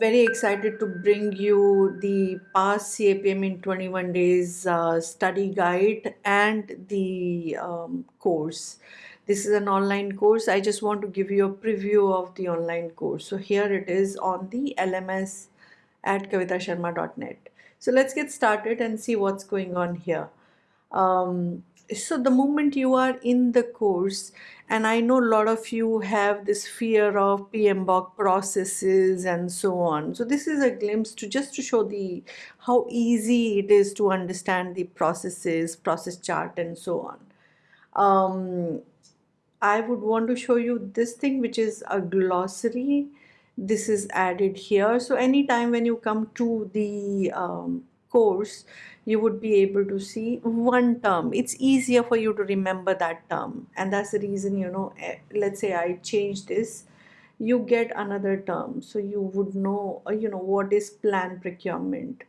very excited to bring you the Pass CAPM in 21 days uh, study guide and the um, course. This is an online course. I just want to give you a preview of the online course. So here it is on the LMS at kavitasharma.net. So let's get started and see what's going on here. Um, so the moment you are in the course and i know a lot of you have this fear of pmbok processes and so on. So this is a glimpse to just to show the how easy it is to understand the processes process chart and so on. Um, i would want to show you this thing which is a glossary. This is added here. So anytime when you come to the um, course you would be able to see one term. It's easier for you to remember that term. And that's the reason you know eh, let's say i change this you get another term. So you would know uh, you know what is plan procurement.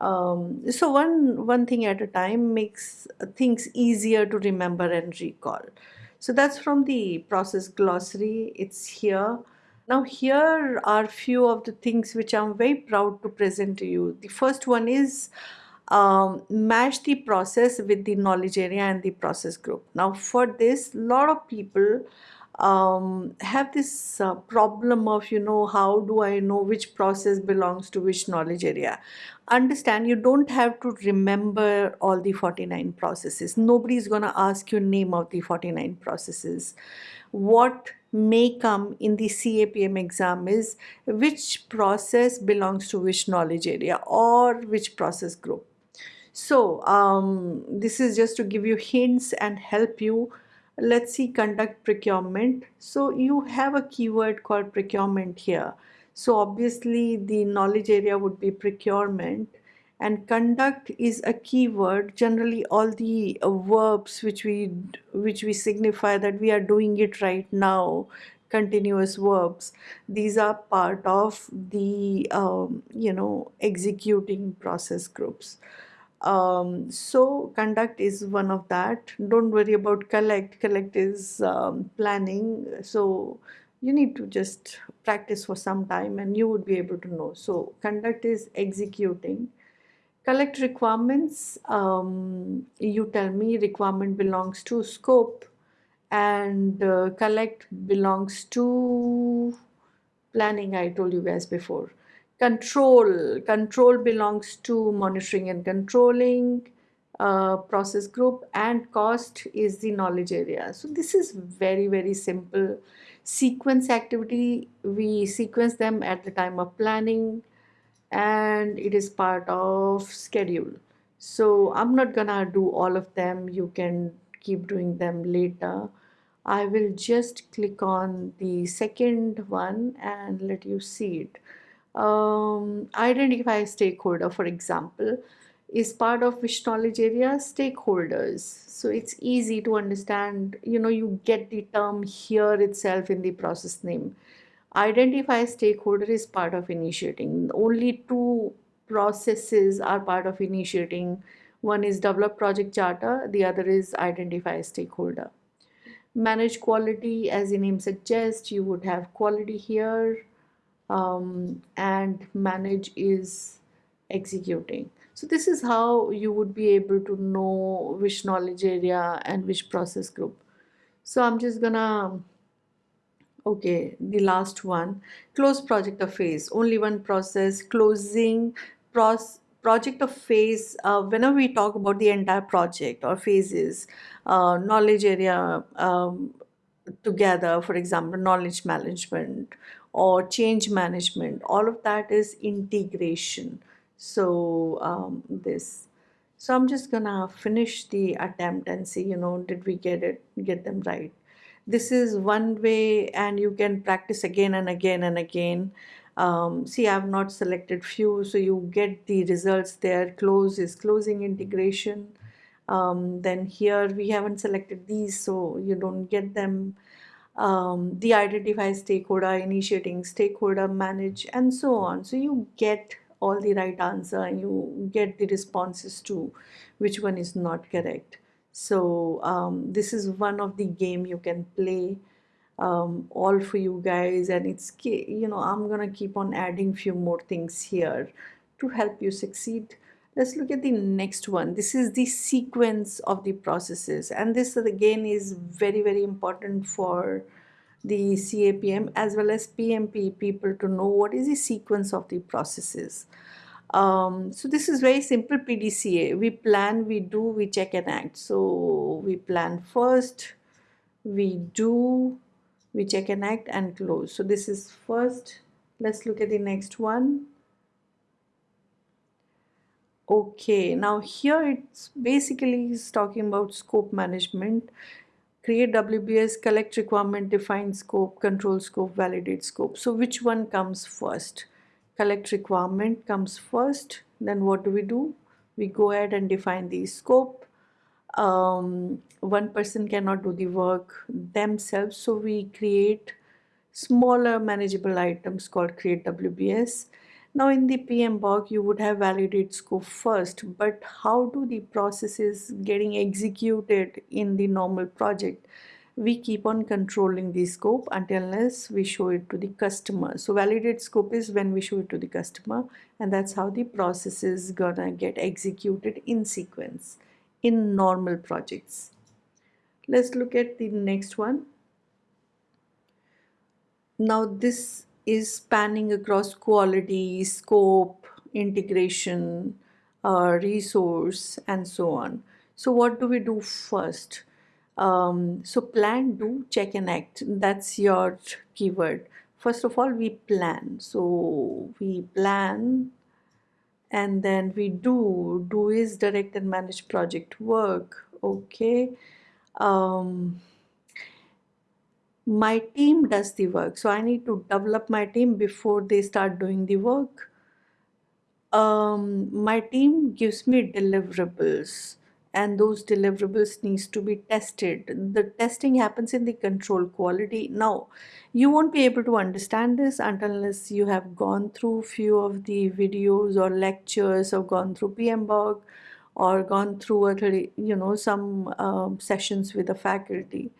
Um, so one one thing at a time makes things easier to remember and recall. So that's from the process glossary. It's here. Now here are few of the things which I'm very proud to present to you. The first one is um, match the process with the knowledge area and the process group. Now for this, a lot of people um, have this uh, problem of, you know, how do I know which process belongs to which knowledge area? Understand you don't have to remember all the 49 processes. Nobody is going to ask you name of the 49 processes. What may come in the CAPM exam is which process belongs to which knowledge area or which process group. So um, this is just to give you hints and help you. Let's see conduct procurement. So you have a keyword called procurement here. So obviously the knowledge area would be procurement and conduct is a keyword generally all the uh, verbs which we which we signify that we are doing it right now continuous verbs these are part of the um, you know executing process groups um, so conduct is one of that. Don't worry about collect. Collect is um, planning. So you need to just practice for some time and you would be able to know. So conduct is executing. Collect requirements. Um, you tell me requirement belongs to scope and uh, collect belongs to planning. I told you guys before control control belongs to monitoring and controlling uh, process group and cost is the knowledge area. So this is very very simple. Sequence activity we sequence them at the time of planning and it is part of schedule. So I'm not gonna do all of them. You can keep doing them later. I will just click on the second one and let you see it um, identify stakeholder for example is part of which knowledge area stakeholders. So it's easy to understand you know you get the term here itself in the process name. Identify stakeholder is part of initiating. Only two processes are part of initiating. One is develop project charter the other is identify stakeholder. Manage quality as the name suggests you would have quality here um, and manage is executing. So this is how you would be able to know which knowledge area and which process group. So I'm just gonna okay the last one close project or phase. Only one process closing pros project or phase uh, whenever we talk about the entire project or phases uh, knowledge area um, together for example knowledge management or change management all of that is integration. So um, this. So I'm just gonna finish the attempt and see you know did we get it get them right. This is one way and you can practice again and again and again. Um, see I have not selected few so you get the results there. Close is closing integration. Um, then here we haven't selected these so you don't get them um, the identify stakeholder initiating stakeholder manage and so on. So you get all the right answer and you get the responses to which one is not correct. So um, this is one of the game you can play um, all for you guys. And it's you know I'm gonna keep on adding few more things here to help you succeed let's look at the next one. This is the sequence of the processes and this again is very very important for the CAPM as well as PMP people to know what is the sequence of the processes. Um, so this is very simple PDCA we plan we do we check and act. So we plan first we do we check and act and close. So this is first. Let's look at the next one okay now here it's basically is talking about scope management. Create WBS collect requirement define scope control scope validate scope. So which one comes first? Collect requirement comes first then what do we do? We go ahead and define the scope. Um, one person cannot do the work themselves so we create smaller manageable items called create WBS now in the PMBOK you would have validate scope first but how do the processes getting executed in the normal project we keep on controlling the scope until unless we show it to the customer so validate scope is when we show it to the customer and that's how the process is gonna get executed in sequence in normal projects. Let's look at the next one. Now this is spanning across quality, scope, integration, uh, resource and so on. So what do we do first? Um, so plan, do, check and act. That's your keyword. First of all, we plan. So we plan and then we do do is direct and manage project work okay um, my team does the work. So I need to develop my team before they start doing the work. Um, my team gives me deliverables and those deliverables needs to be tested. The testing happens in the control quality. Now you won't be able to understand this unless you have gone through few of the videos or lectures or gone through PMBOK or gone through a, you know some um, sessions with the faculty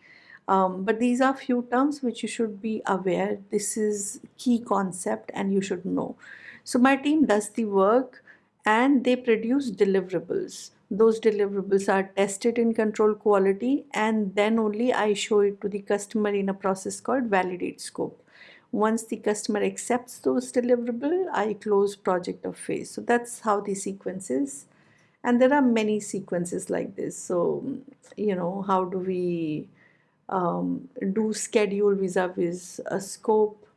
um, but these are few terms which you should be aware this is key concept and you should know so my team does the work and they produce deliverables those deliverables are tested in control quality and then only I show it to the customer in a process called validate scope. Once the customer accepts those deliverable, I close project or phase. So that's how the sequence is. And there are many sequences like this. So, you know, how do we um, do schedule vis-a-vis -vis a scope?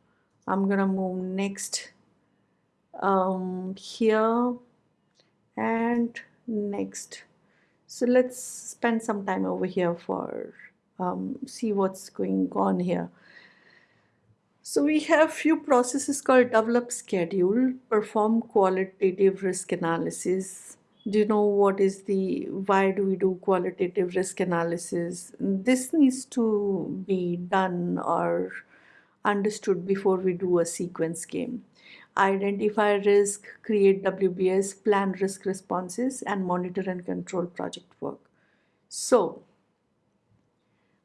I'm gonna move next um, here and next so let's spend some time over here for um, see what's going on here so we have few processes called develop schedule perform qualitative risk analysis do you know what is the why do we do qualitative risk analysis this needs to be done or understood before we do a sequence game identify risk, create WBS, plan risk responses, and monitor and control project work. So,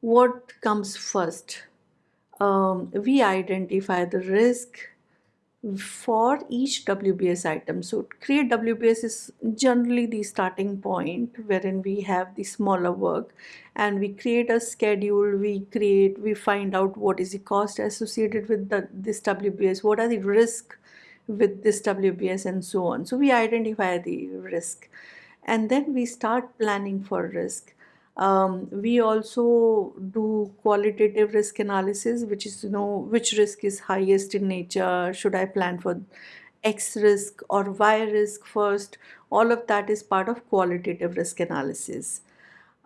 what comes first? Um, we identify the risk for each WBS item. So create WBS is generally the starting point wherein we have the smaller work and we create a schedule, we create, we find out what is the cost associated with the, this WBS, what are the risks with this WBS and so on. So we identify the risk and then we start planning for risk. Um, we also do qualitative risk analysis, which is, you know, which risk is highest in nature, should I plan for X risk or Y risk first, all of that is part of qualitative risk analysis.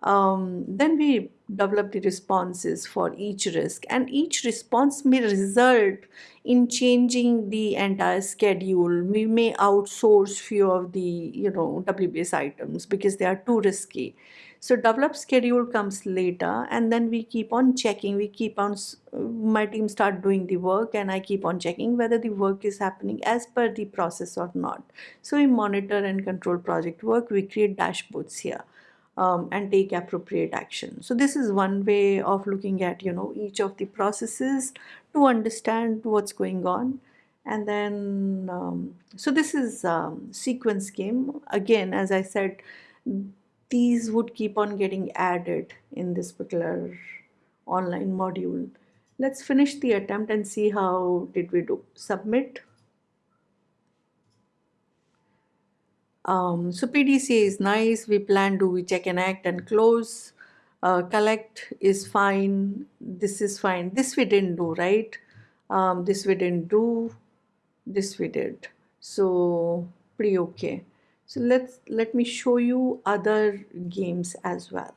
Um, then we develop the responses for each risk. And each response may result in changing the entire schedule. We may outsource few of the you know WBS items because they are too risky. So develop schedule comes later and then we keep on checking. We keep on my team start doing the work and I keep on checking whether the work is happening as per the process or not. So we monitor and control project work. We create dashboards here um, and take appropriate action. So this is one way of looking at you know each of the processes to understand what's going on. And then um, so this is um, sequence game. Again as I said these would keep on getting added in this particular online module. Let's finish the attempt and see how did we do. Submit Um, so PDCA is nice. We plan do we check and act and close. Uh, collect is fine. This is fine. This we didn't do, right? Um, this we didn't do. This we did. So pretty okay. So let's let me show you other games as well.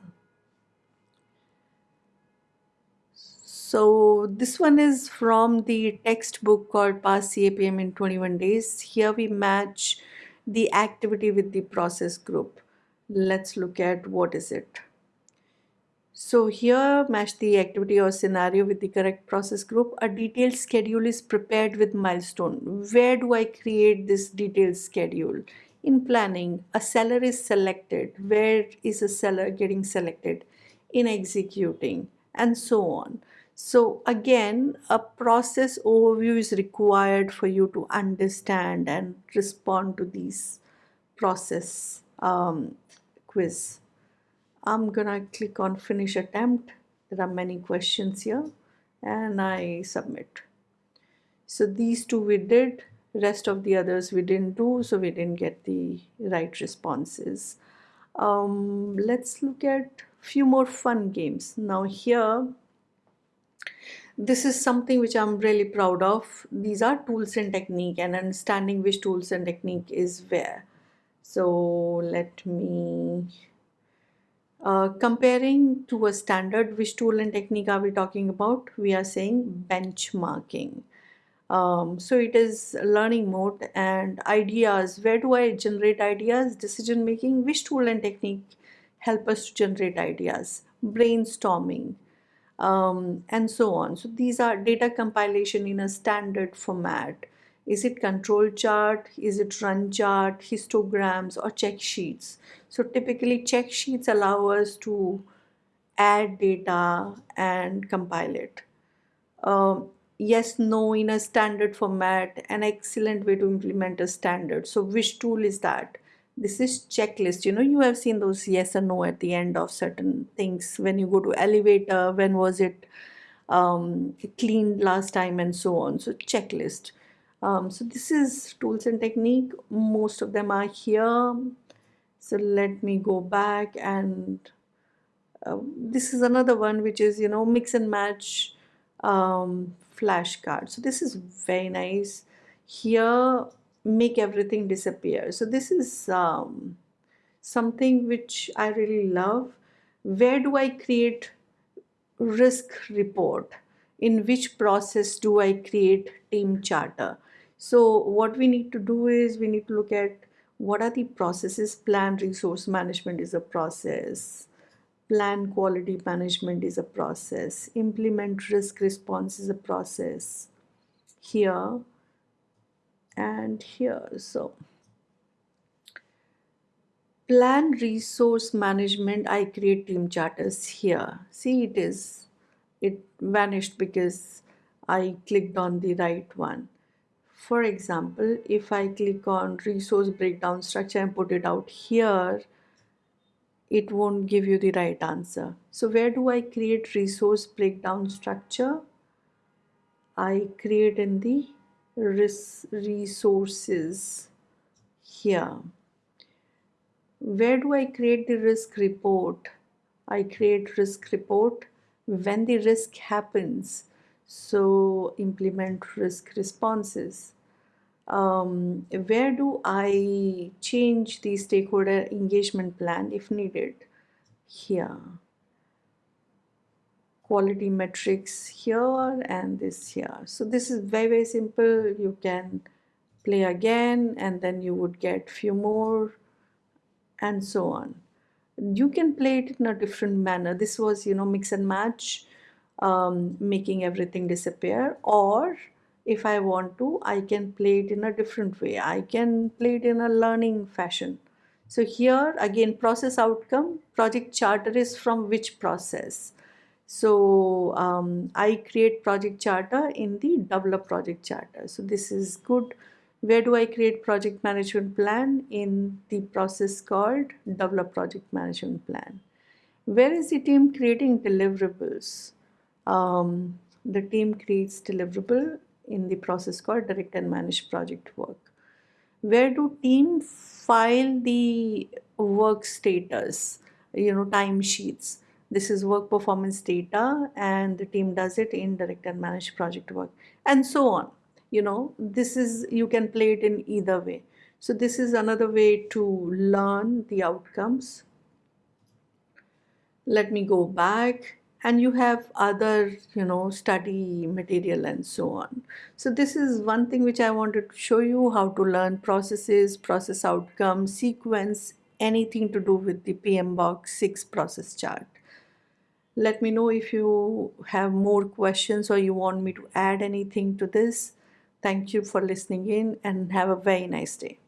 So this one is from the textbook called Pass CAPM in 21 days. Here we match the activity with the process group. Let's look at what is it. So here match the activity or scenario with the correct process group. A detailed schedule is prepared with milestone. Where do I create this detailed schedule? In planning, a seller is selected. Where is a seller getting selected? In executing and so on. So again, a process overview is required for you to understand and respond to these process um, quiz. I'm gonna click on finish attempt. There are many questions here and I submit. So these two we did, rest of the others we didn't do, so we didn't get the right responses. Um, let's look at few more fun games. Now here this is something which I'm really proud of. These are tools and technique and understanding which tools and technique is where. So let me, uh, comparing to a standard, which tool and technique are we talking about? We are saying benchmarking. Um, so it is learning mode and ideas. Where do I generate ideas? Decision making. Which tool and technique help us to generate ideas? Brainstorming um, and so on. So these are data compilation in a standard format. Is it control chart? Is it run chart, histograms or check sheets? So typically check sheets allow us to add data and compile it. Um, yes, no in a standard format, an excellent way to implement a standard. So which tool is that? This is checklist. You know you have seen those yes or no at the end of certain things. When you go to elevator when was it um, cleaned last time and so on. So checklist. Um, so this is tools and technique. Most of them are here. So let me go back and uh, this is another one which is you know mix and match um, flashcard. So this is very nice. Here make everything disappear. So this is um, something which I really love. Where do I create risk report? In which process do I create team charter? So what we need to do is we need to look at what are the processes. Plan resource management is a process. Plan quality management is a process. Implement risk response is a process. Here, and here. So plan resource management. I create team charters here. See it is it vanished because I clicked on the right one. For example if I click on resource breakdown structure and put it out here it won't give you the right answer. So where do I create resource breakdown structure? I create in the resources here. Where do I create the risk report? I create risk report when the risk happens. So implement risk responses. Um, where do I change the stakeholder engagement plan if needed? Here quality metrics here and this here. So this is very very simple. You can play again and then you would get few more and so on. You can play it in a different manner. This was you know mix and match um, making everything disappear. Or if I want to I can play it in a different way. I can play it in a learning fashion. So here again process outcome, project charter is from which process. So um, I create project charter in the develop project charter. So this is good. Where do I create project management plan? In the process called develop project management plan. Where is the team creating deliverables? Um, the team creates deliverable in the process called direct and manage project work where do team file the work status you know time sheets this is work performance data and the team does it in direct and managed project work and so on. You know this is you can play it in either way. So this is another way to learn the outcomes. Let me go back. And you have other you know study material and so on. So this is one thing which i wanted to show you how to learn processes process outcomes sequence anything to do with the PMBOK 6 process chart let me know if you have more questions or you want me to add anything to this. Thank you for listening in and have a very nice day